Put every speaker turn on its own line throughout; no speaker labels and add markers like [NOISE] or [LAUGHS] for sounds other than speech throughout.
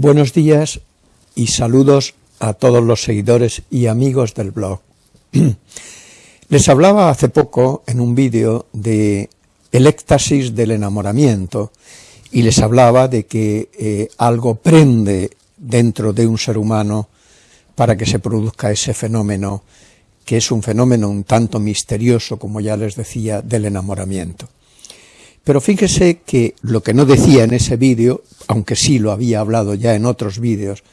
Buenos días y saludos a todos los seguidores y amigos del blog. [CLEARS THROAT] Les hablaba hace poco en un vídeo de el éxtasis del enamoramiento y les hablaba de que eh, algo prende dentro de un ser humano para que se produzca ese fenómeno, que es un fenómeno un tanto misterioso, como ya les decía, del enamoramiento. Pero fíjese que lo que no decía en ese vídeo, aunque sí lo había hablado ya en otros vídeos,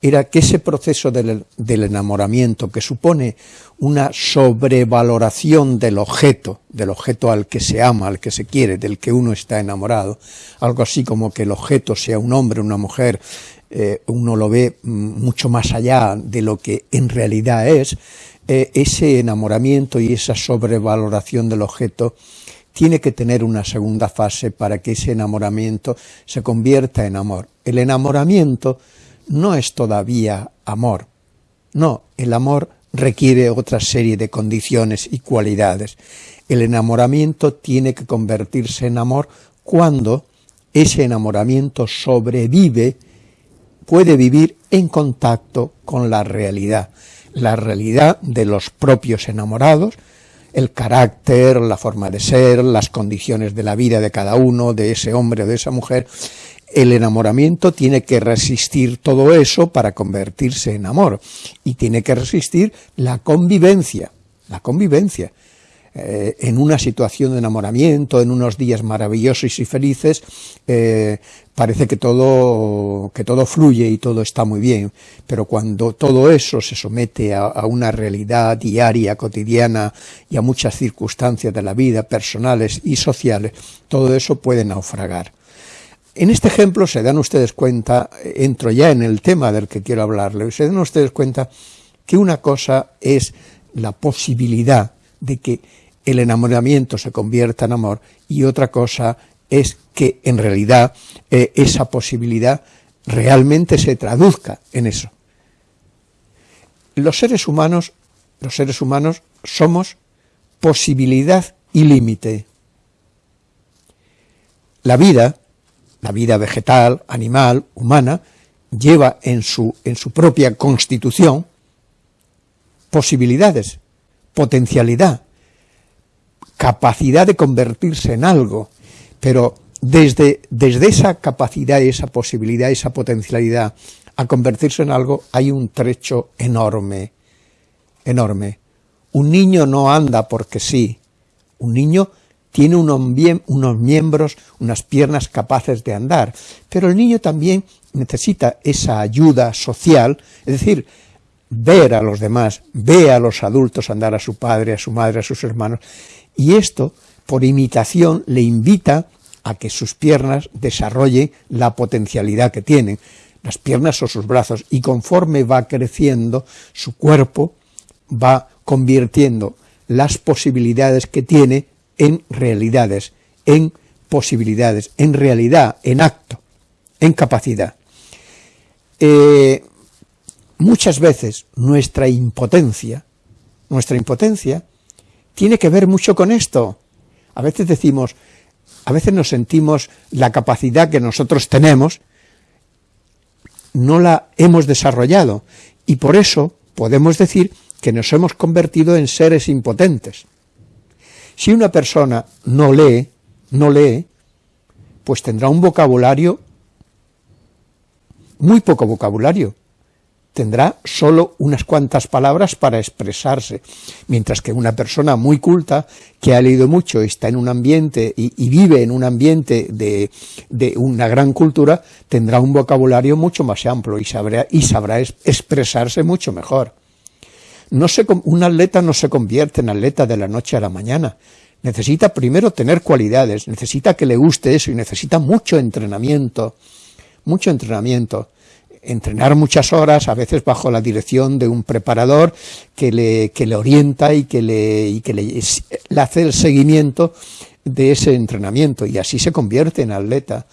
era que ese proceso del, enamoramiento, que supone una sobrevaloración del objeto, del objeto al que se ama, al que se quiere, del que uno está enamorado, algo así como que el objeto sea un hombre, una mujer, eh, uno lo ve mm, mucho más allá de lo que en realidad es, eh, ese enamoramiento y esa sobrevaloración del objeto tiene que tener una segunda fase para que ese enamoramiento se convierta en amor. El enamoramiento no es todavía amor. No, el amor requiere otra serie de condiciones y cualidades. El enamoramiento tiene que convertirse en amor cuando ese enamoramiento sobrevive, puede vivir en contacto con la realidad, la realidad de los propios enamorados, el carácter, la forma de ser, las condiciones de la vida de cada uno, de ese hombre o de esa mujer, el enamoramiento tiene que resistir todo eso para convertirse en amor, y tiene que resistir la convivencia, la convivencia. Eh, en una situación de enamoramiento, en unos días maravillosos y felices, eh, parece que todo, que todo fluye y todo está muy bien, pero cuando todo eso se somete a, una realidad diaria, cotidiana y a muchas circunstancias de la vida, personales y sociales, todo eso puede naufragar. En este ejemplo se dan ustedes cuenta, entro ya en el tema del que quiero hablarles, se dan ustedes cuenta que una cosa es la posibilidad de que el enamoramiento se convierta en amor y otra cosa es que en realidad eh, esa posibilidad realmente se traduzca en eso. Los seres humanos, los seres humanos somos posibilidad y límite. La vida, la vida vegetal, animal, humana, lleva en su, en su propia constitución posibilidades, potencialidad, capacidad de convertirse en algo, pero desde, desde esa capacidad, esa posibilidad, esa potencialidad a convertirse en algo hay un trecho enorme, enorme. Un niño no anda porque sí, un niño tiene unos, miembros, unas piernas capaces de andar, pero el niño también necesita esa ayuda social, es decir, ver a los demás, ve a los adultos andar a su padre, a su madre, a sus hermanos, y esto, por imitación, le invita a que sus piernas desarrollen la potencialidad que tienen, las piernas o sus brazos, y conforme va creciendo, su cuerpo va convirtiendo las posibilidades que tiene en realidades, en posibilidades, en realidad, en acto, en capacidad. Eh, muchas veces nuestra impotencia, nuestra impotencia tiene que ver mucho con esto. A veces decimos, a veces nos sentimos la capacidad que nosotros tenemos, no la hemos desarrollado, y por eso podemos decir que nos hemos convertido en seres impotentes. Si una persona no lee, no lee, pues tendrá un vocabulario, muy poco vocabulario, tendrá solo unas cuantas palabras para expresarse, mientras que una persona muy culta, que ha leído mucho, está en un ambiente y, y vive en un ambiente de, una gran cultura, tendrá un vocabulario mucho más amplio y sabrá, y sabrá expresarse mucho mejor. No se, un atleta no se convierte en atleta de la noche a la mañana, necesita primero tener cualidades, necesita que le guste eso y necesita mucho entrenamiento, mucho entrenamiento entrenar muchas horas, a veces bajo la dirección de un preparador que le, que le orienta y que, le, y que le, hace el seguimiento de ese entrenamiento y así se convierte en atleta.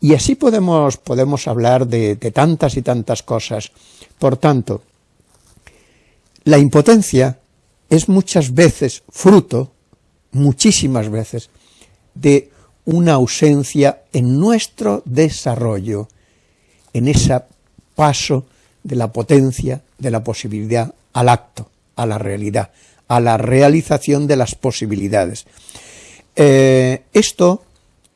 Y así podemos, podemos hablar de, tantas y tantas cosas. Por tanto, la impotencia es muchas veces fruto, muchísimas veces, de una ausencia en nuestro desarrollo, en ese paso de la potencia, de la posibilidad al acto, a la realidad, a la realización de las posibilidades. Eh, esto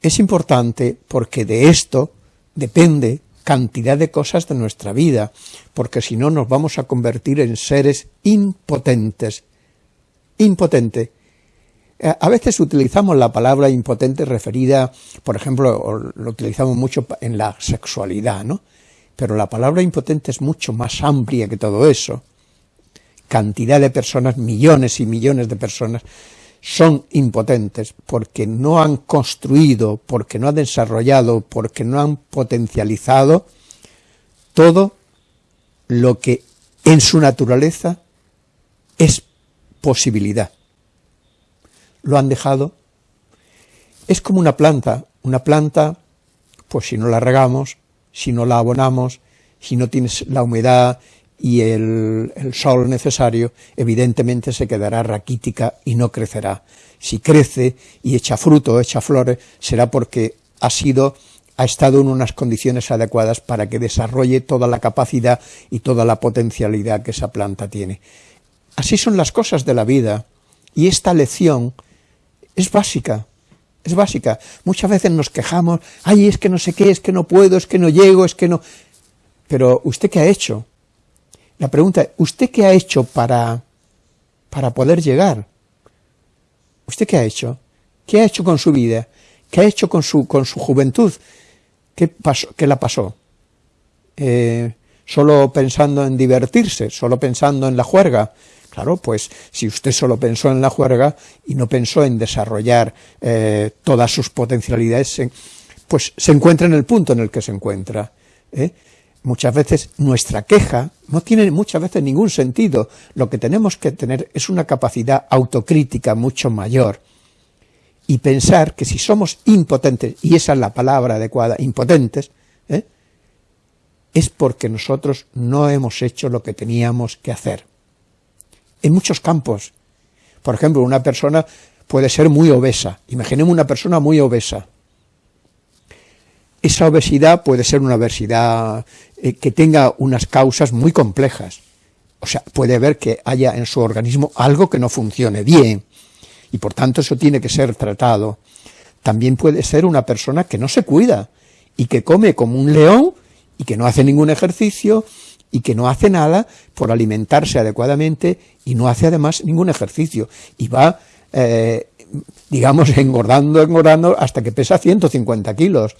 es importante porque de esto depende cantidad de cosas de nuestra vida, porque si no nos vamos a convertir en seres impotentes. Impotente. Eh, a veces utilizamos la palabra impotente referida, por ejemplo, lo utilizamos mucho en la sexualidad, ¿no? Pero la palabra impotente es mucho más amplia que todo eso. Cantidad de personas, millones y millones de personas, son impotentes porque no han construido, porque no han desarrollado, porque no han potencializado todo lo que en su naturaleza es posibilidad. Lo han dejado. Es como una planta. Una planta, pues si no la regamos, si no la abonamos, si no tienes la humedad y el, sol necesario, evidentemente se quedará raquítica y no crecerá. Si crece y echa fruto, echa flores, será porque ha sido ha estado en unas condiciones adecuadas para que desarrolle toda la capacidad y toda la potencialidad que esa planta tiene. Así son las cosas de la vida, y esta lección es básica, es básica. Muchas veces nos quejamos, ay, es que no sé qué, es que no puedo, es que no llego, es que no... Pero, ¿usted qué ha hecho? La pregunta ¿usted qué ha hecho para, para poder llegar? ¿Usted qué ha hecho? ¿Qué ha hecho con su vida? ¿Qué ha hecho con su, con su juventud? ¿Qué, pasó, qué la pasó? Eh, ¿Solo pensando en divertirse? ¿Solo pensando en la juerga? Claro, pues si usted solo pensó en la juerga y no pensó en desarrollar eh, todas sus potencialidades, pues se encuentra en el punto en el que se encuentra. ¿eh? muchas veces nuestra queja no tiene muchas veces ningún sentido. Lo que tenemos que tener es una capacidad autocrítica mucho mayor y pensar que si somos impotentes, y esa es la palabra adecuada, impotentes, ¿eh? es porque nosotros no hemos hecho lo que teníamos que hacer. En muchos campos. Por ejemplo, una persona puede ser muy obesa. Imaginemos una persona muy obesa esa obesidad puede ser una obesidad eh, que tenga unas causas muy complejas. O sea, puede haber que haya en su organismo algo que no funcione bien, y por tanto eso tiene que ser tratado. También puede ser una persona que no se cuida, y que come como un león, y que no hace ningún ejercicio, y que no hace nada por alimentarse adecuadamente, y no hace además ningún ejercicio, y va, eh, digamos, [LAUGHS] engordando, engordando, hasta que pesa 150 kilos.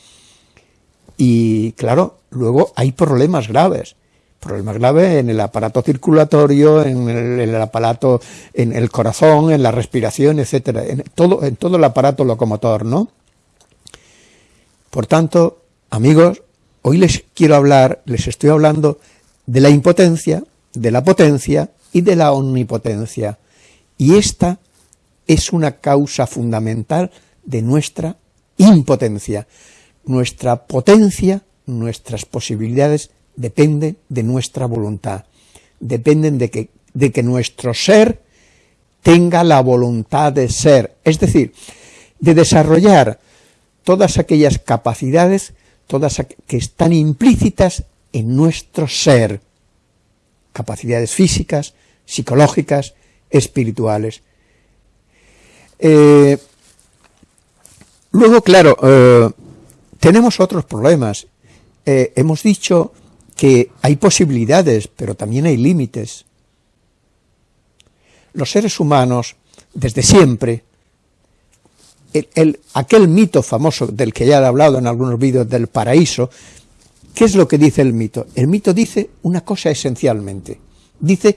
Y claro, luego hay problemas graves, problemas graves en el aparato circulatorio, en el, aparato, en el corazón, en la respiración, etcétera, en todo, en todo el aparato locomotor, ¿no? Por tanto, amigos, hoy les quiero hablar, les estoy hablando de la impotencia, de la potencia y de la omnipotencia. Y esta es una causa fundamental de nuestra impotencia. Nuestra potencia, nuestras posibilidades dependen de nuestra voluntad, dependen de que, de que nuestro ser tenga la voluntad de ser, es decir, de desarrollar todas aquellas capacidades todas que están implícitas en nuestro ser, capacidades físicas, psicológicas, espirituales. Eh, luego, claro, eh, tenemos otros problemas. Eh, hemos dicho que hay posibilidades, pero también hay límites. Los seres humanos, desde siempre, el, aquel mito famoso del que ya he hablado en algunos vídeos del paraíso, ¿qué es lo que dice el mito? El mito dice una cosa esencialmente. Dice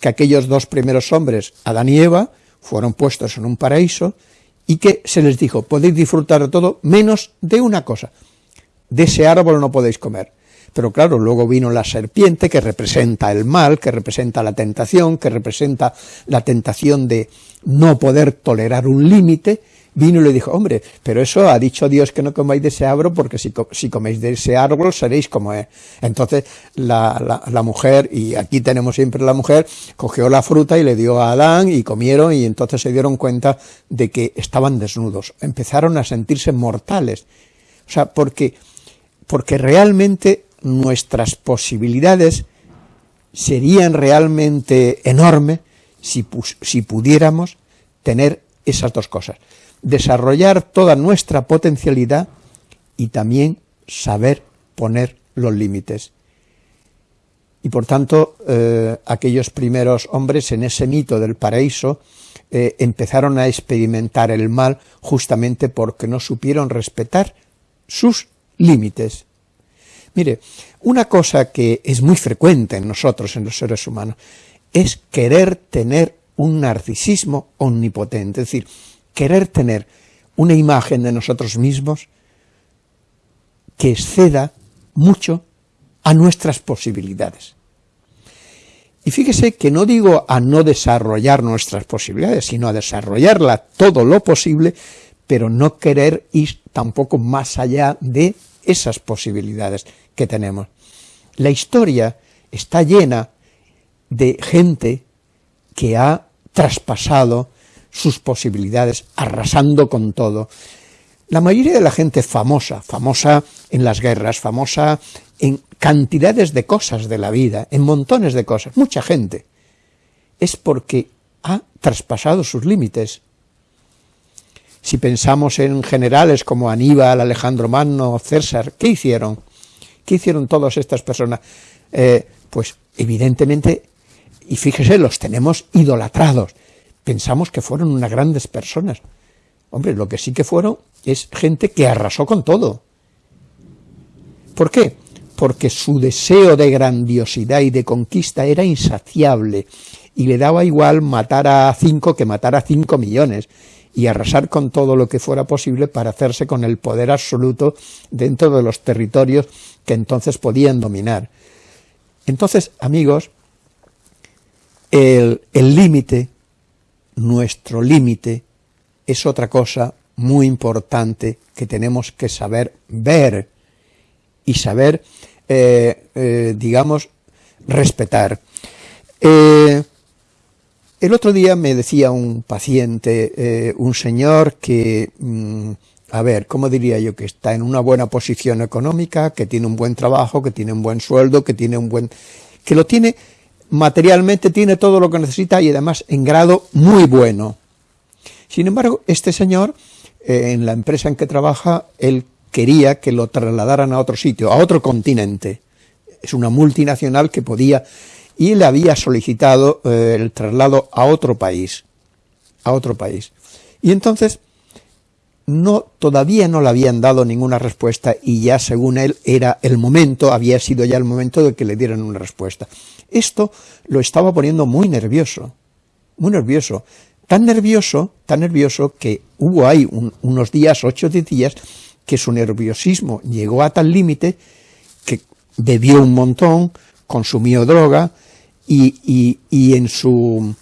que aquellos dos primeros hombres, Adán y Eva, fueron puestos en un paraíso y que se les dijo, podéis disfrutar de todo menos de una cosa, de ese árbol no podéis comer. Pero claro, luego vino la serpiente que representa el mal, que representa la tentación, que representa la tentación de no poder tolerar un límite, vino y le dijo, hombre, pero eso ha dicho Dios que no comáis de ese árbol, porque si, si coméis de ese árbol seréis como es. Entonces la, la, mujer, y aquí tenemos siempre la mujer, cogió la fruta y le dio a Adán y comieron y entonces se dieron cuenta de que estaban desnudos. Empezaron a sentirse mortales. O sea, porque, porque realmente nuestras posibilidades serían realmente enormes si, si pudiéramos tener esas dos cosas. Desarrollar toda nuestra potencialidad y también saber poner los límites. Y por tanto, eh, aquellos primeros hombres en ese mito del paraíso eh, empezaron a experimentar el mal justamente porque no supieron respetar sus límites. Mire, una cosa que es muy frecuente en nosotros, en los seres humanos, es querer tener un narcisismo omnipotente, es decir, querer tener una imagen de nosotros mismos que exceda mucho a nuestras posibilidades. Y fíjese que no digo a no desarrollar nuestras posibilidades, sino a desarrollarla todo lo posible, pero no querer ir tampoco más allá de esas posibilidades que tenemos. La historia está llena de gente que ha traspasado sus posibilidades, arrasando con todo. La mayoría de la gente famosa, famosa en las guerras, famosa en cantidades de cosas de la vida, en montones de cosas, mucha gente, es porque ha traspasado sus límites. Si pensamos en generales como Aníbal, Alejandro Magno, César, ¿qué hicieron? ¿Qué hicieron todas estas personas? Eh, pues evidentemente, y fíjese, los tenemos idolatrados, pensamos que fueron unas grandes personas. Hombre, lo que sí que fueron es gente que arrasó con todo. ¿Por qué? Porque su deseo de grandiosidad y de conquista era insaciable, y le daba igual matar a cinco que matar a cinco millones, y arrasar con todo lo que fuera posible para hacerse con el poder absoluto dentro de los territorios que entonces podían dominar. Entonces, amigos, el límite, nuestro límite, es otra cosa muy importante que tenemos que saber ver y saber, eh, eh, digamos, respetar. Eh, el otro día me decía un paciente, un señor que, mm, a ver, ¿cómo diría yo? Que está en una buena posición económica, que tiene un buen trabajo, que tiene un buen sueldo, que tiene un buen... que lo tiene materialmente, tiene todo lo que necesita y además en grado muy bueno. Sin embargo, este señor, eh, en la empresa en que trabaja, él quería que lo trasladaran a otro sitio, a otro continente. Es una multinacional que podía, y le había solicitado eh, el traslado a otro país, a otro país. Y entonces, no, todavía no le habían dado ninguna respuesta y ya según él era el momento, había sido ya el momento de que le dieran una respuesta. Esto lo estaba poniendo muy nervioso, muy nervioso tan nervioso, tan nervioso que hubo ahí unos días, ocho días, que su nerviosismo llegó a tal límite que bebió un montón, consumió droga y, en, su,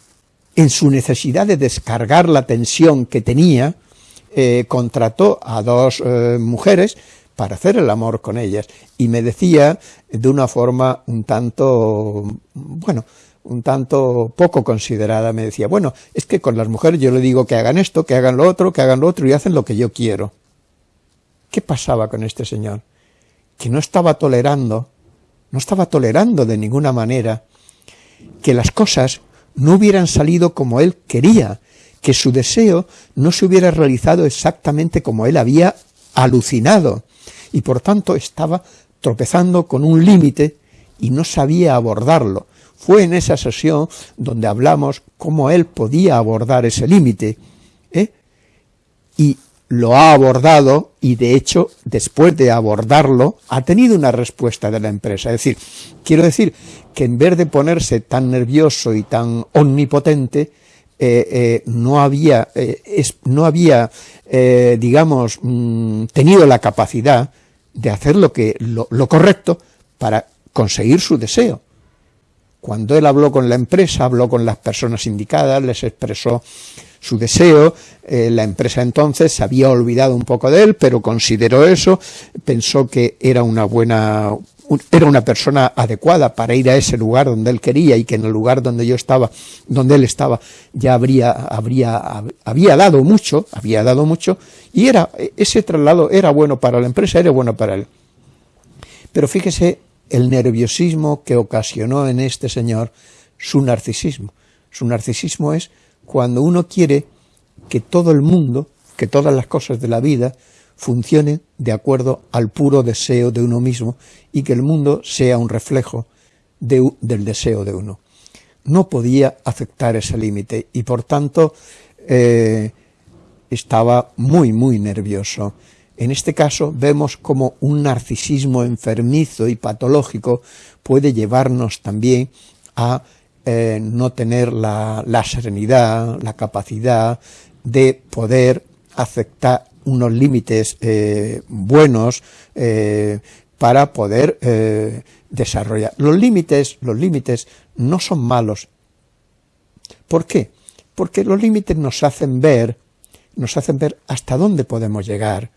en su necesidad de descargar la tensión que tenía, eh, contrató a dos eh, mujeres para hacer el amor con ellas. Y me decía de una forma un tanto, bueno, un tanto poco considerada, me decía, bueno, es que con las mujeres yo le digo que hagan esto, que hagan lo otro, que hagan lo otro y hacen lo que yo quiero. ¿Qué pasaba con este señor? Que no estaba tolerando, no estaba tolerando de ninguna manera que las cosas no hubieran salido como él quería, que su deseo no se hubiera realizado exactamente como él había alucinado, y por tanto estaba tropezando con un límite y no sabía abordarlo, fue en esa sesión donde hablamos cómo él podía abordar ese límite, ¿eh? y lo ha abordado y de hecho después de abordarlo ha tenido una respuesta de la empresa. Es decir, quiero decir que en vez de ponerse tan nervioso y tan omnipotente, eh, eh, no había, no había digamos, mm, tenido la capacidad de hacer lo, que, lo correcto para conseguir su deseo. Cuando él habló con la empresa, habló con las personas indicadas, les expresó su deseo, eh, la empresa entonces se había olvidado un poco de él, pero consideró eso, pensó que era una buena, era una persona adecuada para ir a ese lugar donde él quería y que en el lugar donde yo estaba, donde él estaba, ya habría, habría, había dado mucho, había dado mucho, y era, ese traslado era bueno para la empresa, era bueno para él. Pero fíjese el nerviosismo que ocasionó en este señor su narcisismo. Su narcisismo es cuando uno quiere que todo el mundo, que todas las cosas de la vida funcionen de acuerdo al puro deseo de uno mismo y que el mundo sea un reflejo del deseo de uno. No podía aceptar ese límite y por tanto eh, estaba muy muy nervioso. En este caso vemos como un narcisismo enfermizo y patológico puede llevarnos también a eh, no tener la, serenidad, la capacidad de poder aceptar unos límites eh, buenos eh, para poder desarrollar. Los límites, los límites no son malos. ¿Por qué? Porque los límites nos hacen ver, nos hacen ver hasta dónde podemos llegar,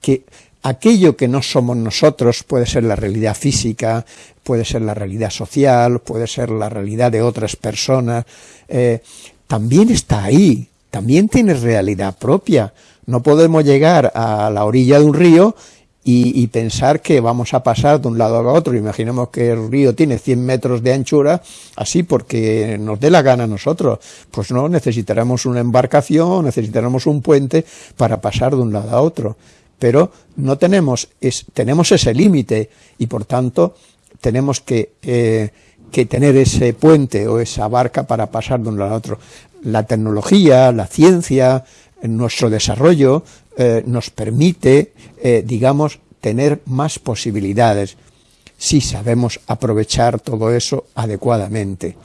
que aquello que no somos nosotros puede ser la realidad física, puede ser la realidad social, puede ser la realidad de otras personas, eh, también está ahí, también tiene realidad propia. No podemos llegar a la orilla de un río y, pensar que vamos a pasar de un lado a otro. Imaginemos que el río tiene 100 metros de anchura, así porque nos dé la gana a nosotros. Pues no, necesitaremos una embarcación, necesitaremos un puente para pasar de un lado a otro pero no tenemos, tenemos ese límite y por tanto tenemos eh, que, tener ese puente o esa barca para pasar de un lado a otro. La tecnología, la ciencia, nuestro desarrollo eh, nos permite, eh, digamos, tener más posibilidades si sabemos aprovechar todo eso adecuadamente.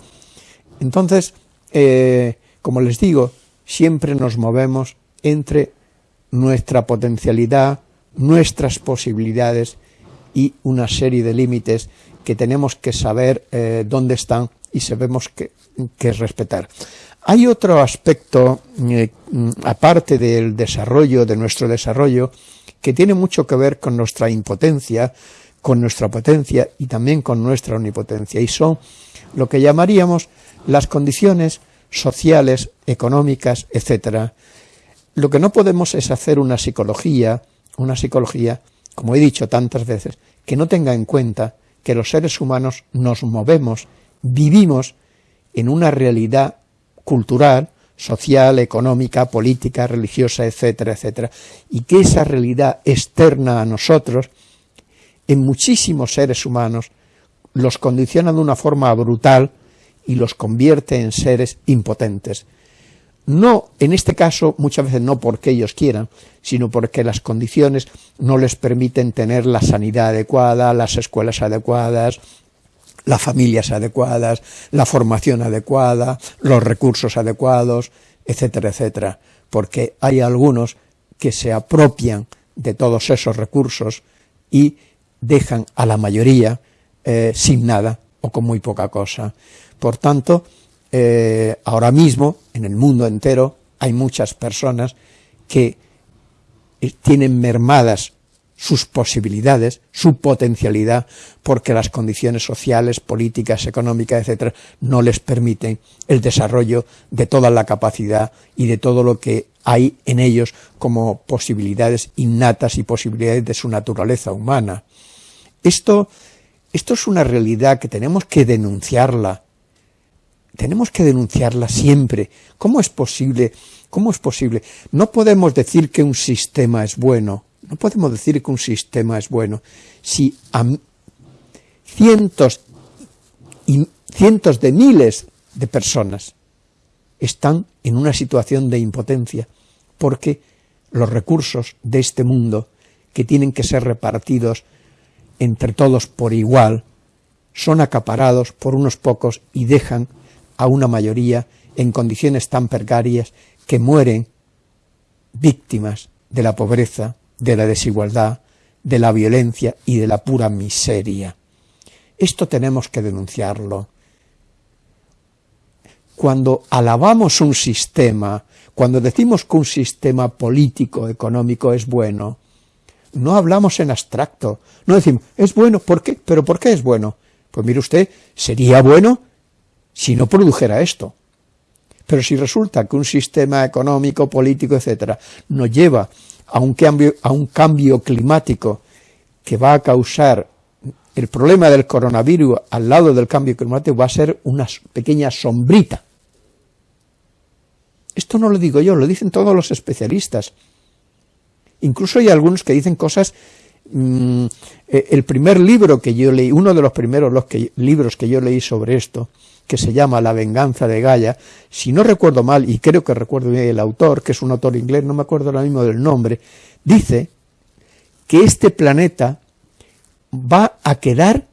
Entonces, como les digo, siempre nos movemos entre nuestra potencialidad, nuestras posibilidades y una serie de límites que tenemos que saber eh, dónde están y sabemos que, que, respetar. Hay otro aspecto, eh, aparte del desarrollo, de nuestro desarrollo, que tiene mucho que ver con nuestra impotencia, con nuestra potencia y también con nuestra omnipotencia, y son lo que llamaríamos las condiciones sociales, económicas, etcétera, lo que no podemos es hacer una psicología, una psicología, como he dicho tantas veces, que no tenga en cuenta que los seres humanos nos movemos, vivimos en una realidad cultural, social, económica, política, religiosa, etcétera, etcétera, y que esa realidad externa a nosotros, en muchísimos seres humanos, los condiciona de una forma brutal y los convierte en seres impotentes, no, en este caso, muchas veces no porque ellos quieran, sino porque las condiciones no les permiten tener la sanidad adecuada, las escuelas adecuadas, las familias adecuadas, la formación adecuada, los recursos adecuados, etcétera, etcétera, porque hay algunos que se apropian de todos esos recursos y dejan a la mayoría eh, sin nada o con muy poca cosa. Por tanto, eh, ahora mismo, en el mundo entero, hay muchas personas que eh, tienen mermadas sus posibilidades, su potencialidad, porque las condiciones sociales, políticas, económicas, etcétera, no les permiten el desarrollo de toda la capacidad y de todo lo que hay en ellos como posibilidades innatas y posibilidades de su naturaleza humana. Esto, esto es una realidad que tenemos que denunciarla, tenemos que denunciarla siempre. ¿Cómo es posible? ¿Cómo es posible? No podemos decir que un sistema es bueno, no podemos decir que un sistema es bueno si cientos y cientos de miles de personas están en una situación de impotencia porque los recursos de este mundo que tienen que ser repartidos entre todos por igual son acaparados por unos pocos y dejan a una mayoría en condiciones tan precarias que mueren víctimas de la pobreza, de la desigualdad, de la violencia y de la pura miseria. Esto tenemos que denunciarlo. Cuando alabamos un sistema, cuando decimos que un sistema político, económico es bueno, no hablamos en abstracto, no decimos, es bueno, ¿por qué? ¿Pero por qué es bueno? Pues mire usted, sería bueno si no produjera esto. Pero si resulta que un sistema económico, político, etcétera, nos lleva a un cambio, a un cambio climático que va a causar el problema del coronavirus al lado del cambio climático va a ser una pequeña sombrita. Esto no lo digo yo, lo dicen todos los especialistas. Incluso hay algunos que dicen cosas... Mm, eh, el primer libro que yo leí, uno de los primeros libros que yo leí sobre esto, que se llama La venganza de Gaia, si no recuerdo mal, y creo que recuerdo bien el autor, que es un autor inglés, no me acuerdo ahora mismo del nombre, dice que este planeta va a quedar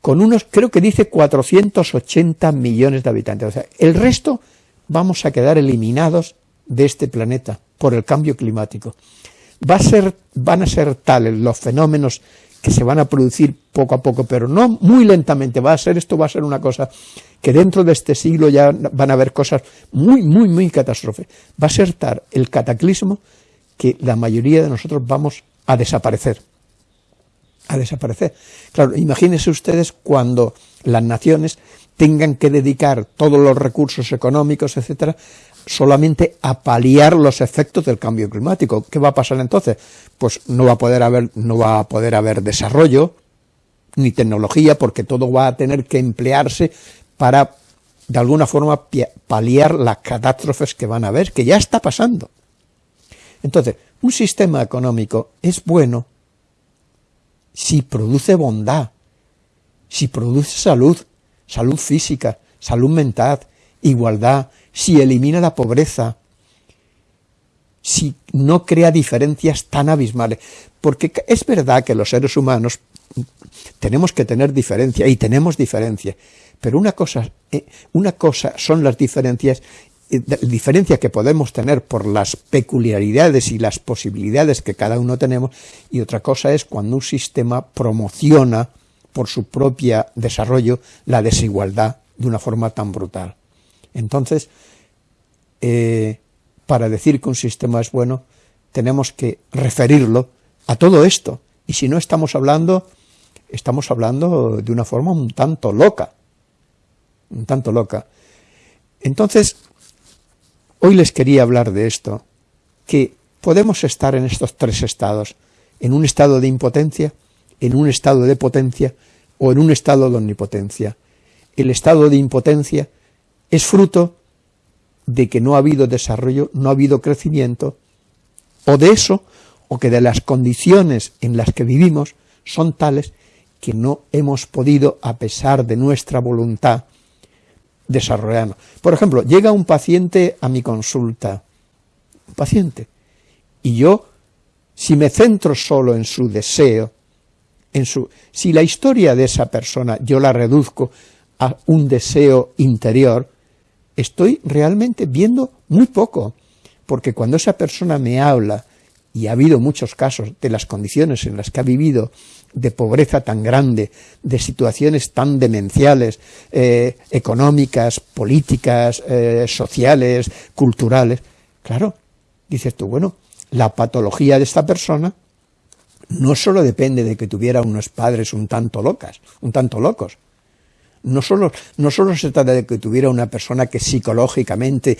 con unos, creo que dice 480 millones de habitantes. O sea, el resto vamos a quedar eliminados de este planeta por el cambio climático. Va a ser, van a ser tales los fenómenos que se van a producir poco a poco, pero no muy lentamente, va a ser esto, va a ser una cosa que dentro de este siglo ya van a haber cosas muy, muy, muy catastróficas. Va a ser tal el cataclismo que la mayoría de nosotros vamos a desaparecer. A desaparecer. Claro, imagínense ustedes cuando las naciones tengan que dedicar todos los recursos económicos, etcétera, solamente a paliar los efectos del cambio climático. ¿Qué va a pasar entonces? Pues no va a poder haber, no va a poder haber desarrollo, ni tecnología, porque todo va a tener que emplearse para, de alguna forma, paliar las catástrofes que van a haber, que ya está pasando. Entonces, un sistema económico es bueno si produce bondad, si produce salud, salud física, salud mental, igualdad, si elimina la pobreza, si no crea diferencias tan abismales. Porque es verdad que los seres humanos tenemos que tener diferencia, y tenemos diferencia, pero una cosa, eh, una cosa son las diferencias eh, diferencia que podemos tener por las peculiaridades y las posibilidades que cada uno tenemos, y otra cosa es cuando un sistema promociona por su propio desarrollo la desigualdad de una forma tan brutal. Entonces, eh, para decir que un sistema es bueno, tenemos que referirlo a todo esto. Y si no estamos hablando, estamos hablando de una forma un tanto loca. Un tanto loca. Entonces, hoy les quería hablar de esto, que podemos estar en estos tres estados, en un estado de impotencia, en un estado de potencia o en un estado de omnipotencia. El estado de impotencia es fruto de que no ha habido desarrollo, no ha habido crecimiento, o de eso, o que de las condiciones en las que vivimos son tales que no hemos podido, a pesar de nuestra voluntad, desarrollarnos. Por ejemplo, llega un paciente a mi consulta, un paciente, y yo, si me centro solo en su deseo, en su, si la historia de esa persona yo la reduzco a un deseo interior, estoy realmente viendo muy poco, porque cuando esa persona me habla, y ha habido muchos casos de las condiciones en las que ha vivido, de pobreza tan grande, de situaciones tan demenciales, eh, económicas, políticas, eh, sociales, culturales, claro, dices tú, bueno, la patología de esta persona no solo depende de que tuviera unos padres un tanto locas, un tanto locos, no solo, no solo se trata de que tuviera una persona que psicológicamente,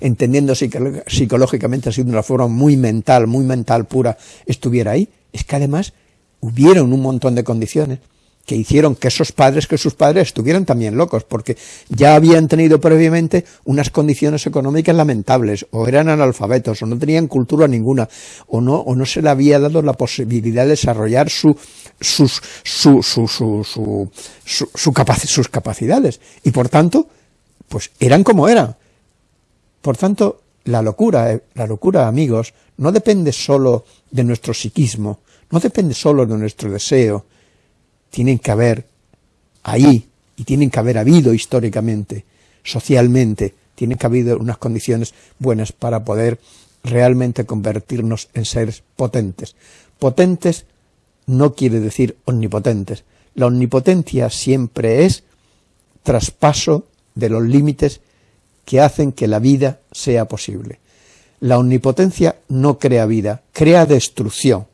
entendiendo psicológicamente así de una forma muy mental, muy mental pura, estuviera ahí, es que además hubieron un montón de condiciones que hicieron que esos padres, que sus padres estuvieran también locos, porque ya habían tenido previamente unas condiciones económicas lamentables, o eran analfabetos, o no tenían cultura ninguna, o no, o no se le había dado la posibilidad de desarrollar su, sus, su, su, su, su, sus capacidades, y por tanto, pues eran como eran. Por tanto, la locura, eh, la locura, amigos, no depende solo de nuestro psiquismo, no depende solo de nuestro deseo, tienen que haber ahí, y tienen que haber habido históricamente, socialmente, tienen que haber unas condiciones buenas para poder realmente convertirnos en seres potentes. Potentes no quiere decir omnipotentes. La omnipotencia siempre es traspaso de los límites que hacen que la vida sea posible. La omnipotencia no crea vida, crea destrucción.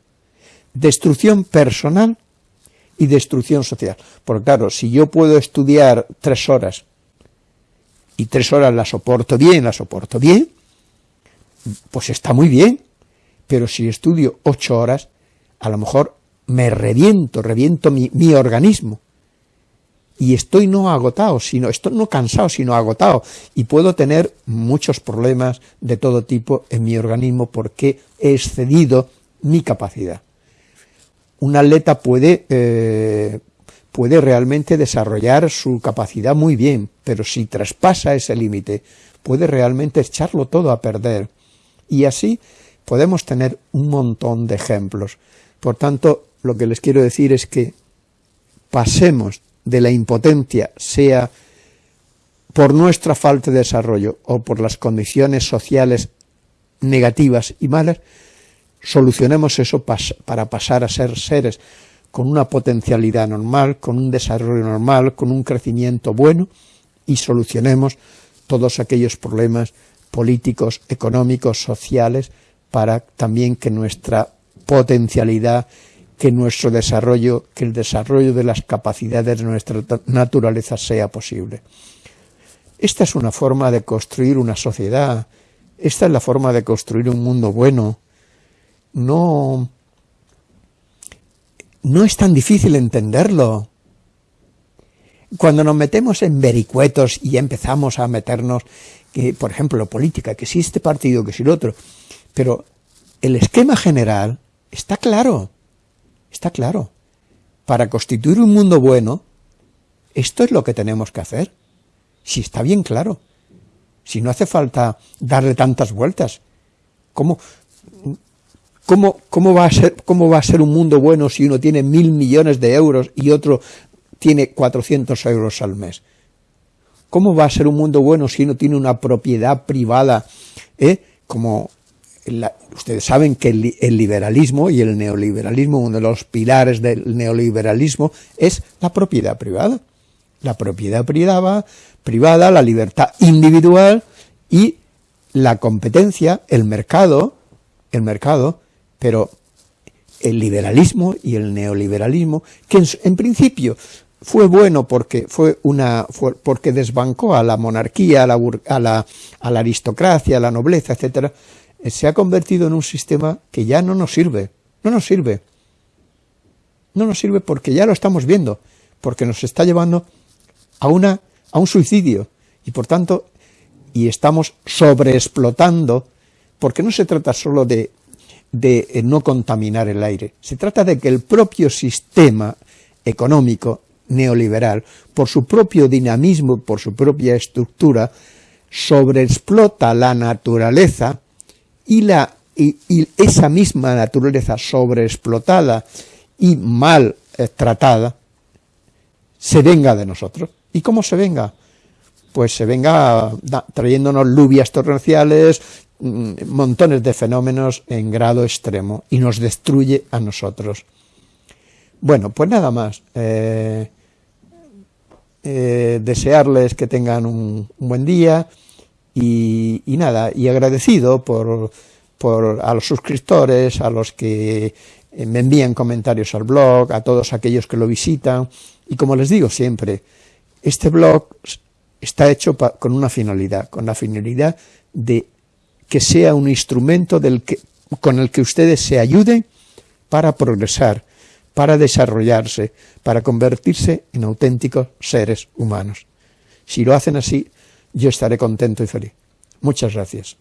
Destrucción personal y destrucción social. Porque claro, si yo puedo estudiar tres horas y tres horas la soporto bien, la soporto bien, pues está muy bien. Pero si estudio ocho horas, a lo mejor me reviento, reviento mi, mi organismo. Y estoy no agotado, sino, estoy no cansado, sino agotado. Y puedo tener muchos problemas de todo tipo en mi organismo porque he excedido mi capacidad. Un atleta puede, eh, puede realmente desarrollar su capacidad muy bien, pero si traspasa ese límite, puede realmente echarlo todo a perder. Y así podemos tener un montón de ejemplos. Por tanto, lo que les quiero decir es que pasemos de la impotencia, sea por nuestra falta de desarrollo o por las condiciones sociales negativas y malas, solucionemos eso para pasar a ser seres con una potencialidad normal, con un desarrollo normal, con un crecimiento bueno y solucionemos todos aquellos problemas políticos, económicos, sociales, para también que nuestra potencialidad, que nuestro desarrollo, que el desarrollo de las capacidades de nuestra naturaleza sea posible. Esta es una forma de construir una sociedad, esta es la forma de construir un mundo bueno. No, no es tan difícil entenderlo. Cuando nos metemos en vericuetos y empezamos a meternos, que, por ejemplo, política, que si este partido, que si el otro, pero el esquema general está claro, está claro. Para constituir un mundo bueno, esto es lo que tenemos que hacer. Si está bien claro. Si no hace falta darle tantas vueltas. ¿Cómo, cómo, cómo, va a ser, ¿Cómo va a ser un mundo bueno si uno tiene mil millones de euros y otro tiene 400 euros al mes? ¿Cómo va a ser un mundo bueno si uno tiene una propiedad privada, eh? como ustedes saben que el, liberalismo y el neoliberalismo, uno de los pilares del neoliberalismo es la propiedad privada. La propiedad privada, privada, la libertad individual y la competencia, el mercado, el mercado, pero el liberalismo y el neoliberalismo, que en, principio fue bueno porque fue una porque desbancó a la monarquía, a la, a la, a la aristocracia, a la nobleza, etcétera, eh, se ha convertido en un sistema que ya no nos sirve, no nos sirve. No nos sirve porque ya lo estamos viendo, porque nos está llevando a, una, a un suicidio y por tanto, y estamos sobreexplotando, porque no se trata solo de, de eh, no contaminar el aire, se trata de que el propio sistema económico neoliberal, por su propio dinamismo, por su propia estructura, sobreexplota la naturaleza y, la, y, esa misma naturaleza sobreexplotada y mal eh, tratada se venga de nosotros. ¿Y cómo se venga? Pues se venga trayéndonos lluvias torrenciales, montones de fenómenos en grado extremo y nos destruye a nosotros. Bueno, pues nada más. Eh, eh, desearles que tengan un buen día, y, nada, y agradecido por, por, a los suscriptores, a los que eh, me envían comentarios al blog, a todos aquellos que lo visitan, y como les digo siempre, este blog está hecho con una finalidad, con la finalidad de que sea un instrumento del que, con el que ustedes se ayuden para progresar, para desarrollarse, para convertirse en auténticos seres humanos. Si lo hacen así, yo estaré contento y feliz. Muchas gracias.